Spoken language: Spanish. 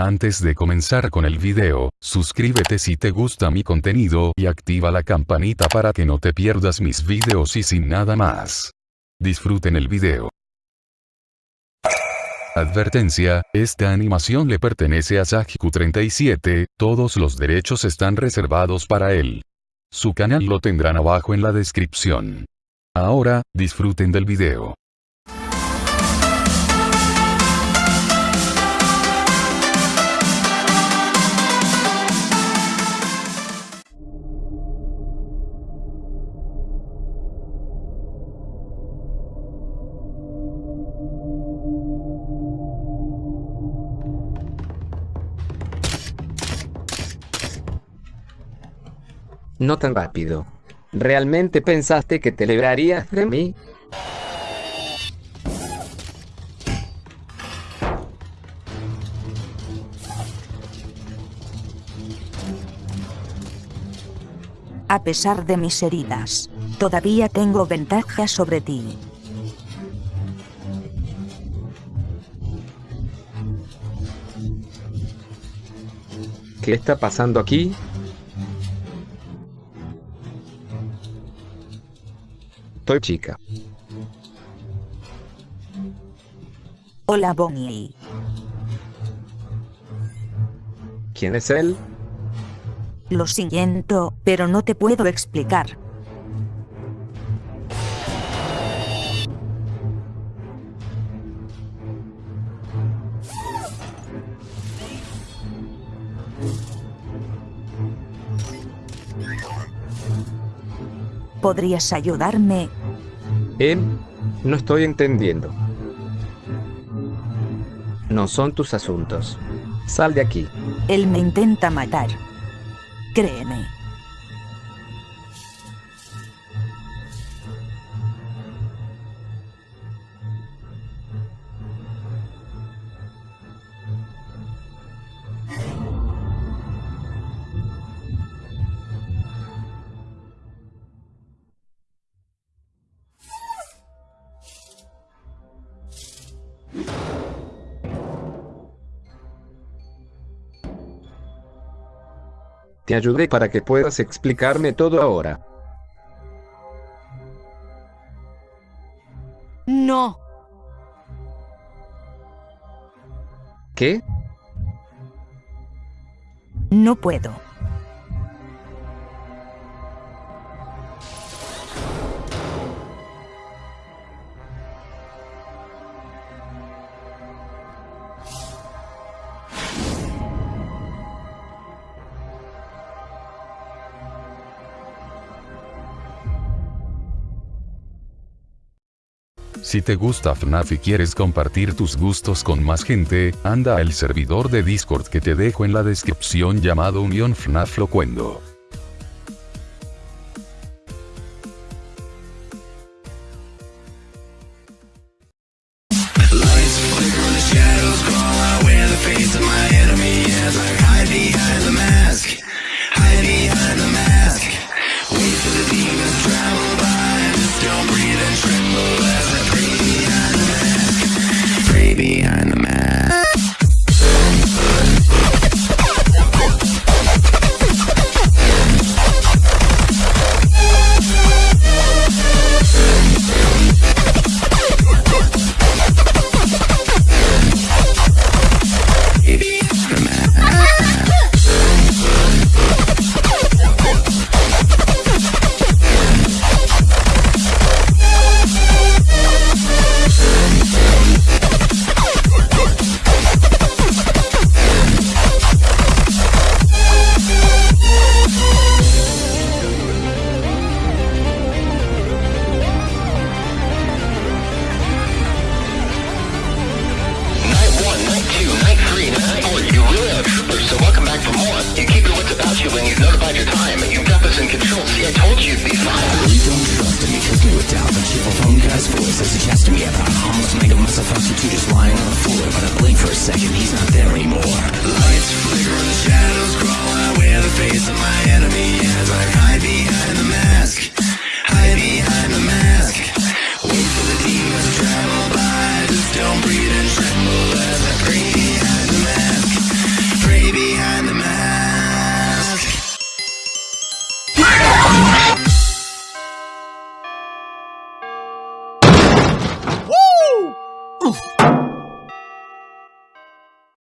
Antes de comenzar con el video, suscríbete si te gusta mi contenido y activa la campanita para que no te pierdas mis videos y sin nada más. Disfruten el video. Advertencia, esta animación le pertenece a Sajiku37, todos los derechos están reservados para él. Su canal lo tendrán abajo en la descripción. Ahora, disfruten del video. No tan rápido. ¿Realmente pensaste que te librarías de mí? A pesar de mis heridas, todavía tengo ventaja sobre ti. ¿Qué está pasando aquí? Chica. Hola Bonnie. ¿Quién es él? Lo siento, pero no te puedo explicar. ¿Podrías ayudarme? Em, no estoy entendiendo. No son tus asuntos. Sal de aquí. Él me intenta matar. Créeme. Te ayudé para que puedas explicarme todo ahora. No. ¿Qué? No puedo. Si te gusta FNAF y quieres compartir tus gustos con más gente, anda al servidor de Discord que te dejo en la descripción llamado Unión FNAF Locuendo. about you when you've notified your time. You've got this in control. See, I told you be fine. You don't trust me, kiss me with doubt. The cheerful phone guy's voice is suggesting me about harmless mega muscle substitute just lying on the floor. But I blink for a second, he's not there anymore.